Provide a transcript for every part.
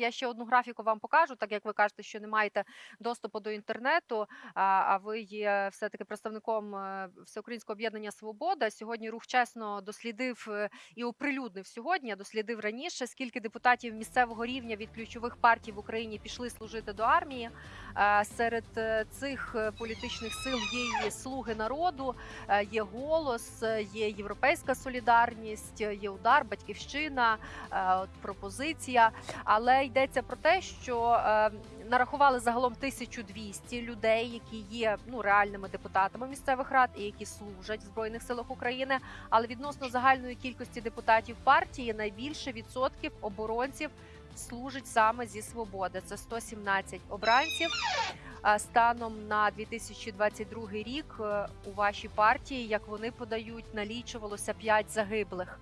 Я ще одну графіку вам покажу, так як ви кажете, що не маєте доступу до інтернету, а, ви є все-таки представником е, Всеукраїнського об'єднання Свобода. Сьогодні рух чесно дослідив е, і оприлюднив сьогодні, дослідив раніше, скільки депутатів місцевого рівня від ключових партій в Україні пішли служити до армії. Е, Серед цих політичних сил є і слуги народу, є голос, є європейська солідарність, є удар, батьківщина, пропозиція. Але йдеться про те, що е, нарахували загалом 1200 людей, які є ну реальними депутатами місцевих рад і які служать в збройних силах України. Але відносно загальної кількості депутатів партії найбільше відсотків оборонців служить саме зі свободи. Це 117 обранців. Станом на 2022 рік е, у вашій партії, як вони подають, налічувалося 5 загиблих.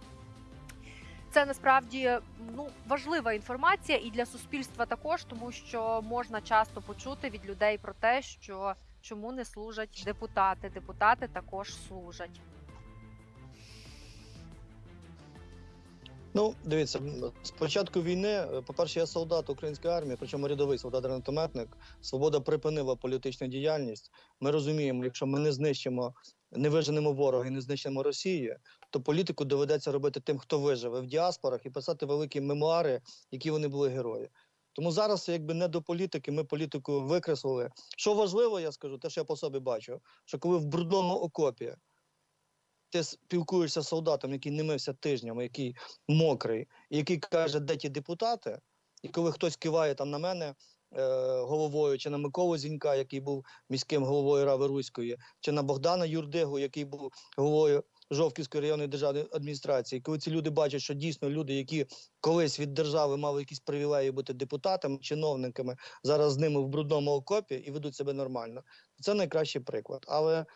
Це насправді ну важлива інформація і для суспільства також, тому що можна часто почути від людей про те, що чому не служать депутати. Депутати також служать. Ну, дивіться, з початку війни, по-перше, я солдат української армії, причому рядовий солдат гранатометник. Свобода припинила політичну діяльність. Ми розуміємо, якщо ми не знищимо, не виженемо ворога і не знищимо Росію, то політику доведеться робити тим, хто виживе в діаспорах, і писати великі мемуари, які вони були герої. Тому зараз, якби не до політики, ми політику викреслили. Що важливо, я скажу, те, що я по собі бачу, що коли в брудному окопі ти спілкуєшся з солдатом, який не мився тижнями, який мокрий, і який каже, де ті депутати, і коли хтось киває там на мене головою, чи на Миколу Зінька, який був міським головою Рави Руської, чи на Богдана Юрдигу, який був головою Жовківської районної державної адміністрації, коли ці люди бачать, що дійсно люди, які колись від держави мали якісь привілеї бути депутатами, чиновниками, зараз з ними в брудному окопі і ведуть себе нормально. Це найкращий приклад. Але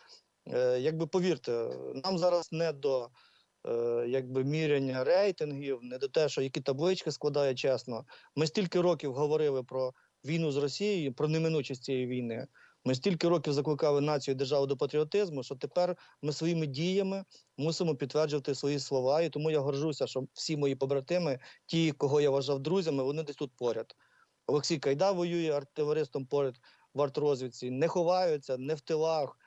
Е, якби повірте, нам зараз не до е, якби міряння рейтингів, не до те, що які таблички складає чесно. Ми стільки років говорили про війну з Росією, про неминучість цієї війни. Ми стільки років закликали націю і державу до патріотизму, що тепер ми своїми діями мусимо підтверджувати свої слова. І тому я горжуся, що всі мої побратими, ті, кого я вважав друзями, вони десь тут поряд. Олексій Кайда воює артилеристом поряд в артрозвідці, не ховаються, не в тилах.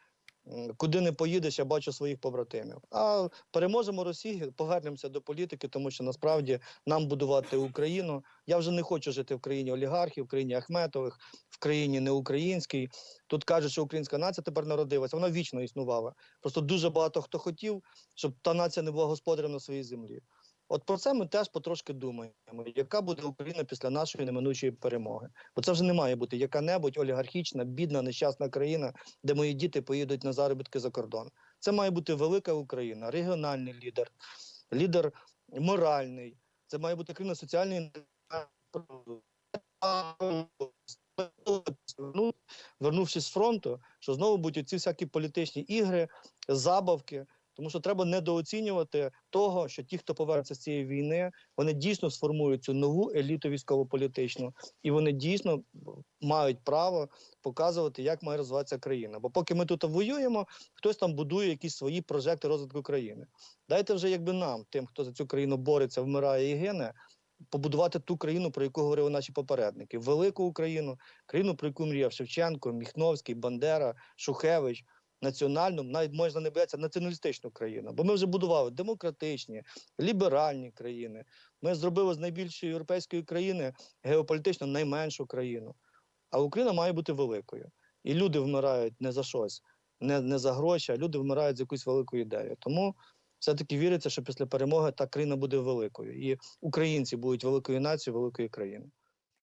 Куди не поїдеш, я бачу своїх побратимів. А переможемо Росію, повернемося до політики, тому що насправді нам будувати Україну. Я вже не хочу жити в країні олігархів, в країні Ахметових, в країні неукраїнській. Тут кажуть, що українська нація тепер народилася. Вона вічно існувала. Просто дуже багато хто хотів, щоб та нація не була господарем на своїй землі. От про це ми теж потрошки думаємо, яка буде Україна після нашої неминучої перемоги. Бо це вже не має бути яка-небудь олігархічна, бідна, нещасна країна, де мої діти поїдуть на заробітки за кордон. Це має бути велика Україна, регіональний лідер, лідер моральний. Це має бути країна соціальної Ну, вернувшись з фронту, що знову будуть ці всякі політичні ігри, забавки. Тому що треба недооцінювати того, що ті, хто повернеться з цієї війни, вони дійсно сформують цю нову еліту військово-політичну, і вони дійсно мають право показувати, як має розвиватися країна. Бо поки ми тут воюємо, хтось там будує якісь свої прожекти розвитку країни. Дайте вже якби нам, тим, хто за цю країну бореться, вмирає і гине, побудувати ту країну, про яку говорили наші попередники, велику Україну, країну, про яку мріяв Шевченко, Міхновський, Бандера, Шухевич. Національну, навіть можна не боятися націоналістичну країну, бо ми вже будували демократичні, ліберальні країни. Ми зробили з найбільшої європейської країни геополітично найменшу країну. А Україна має бути великою. І люди вмирають не за щось, не, не за гроші, а люди вмирають за якусь велику ідею. Тому все-таки віриться, що після перемоги та країна буде великою, і українці будуть великою нацією, великою країною.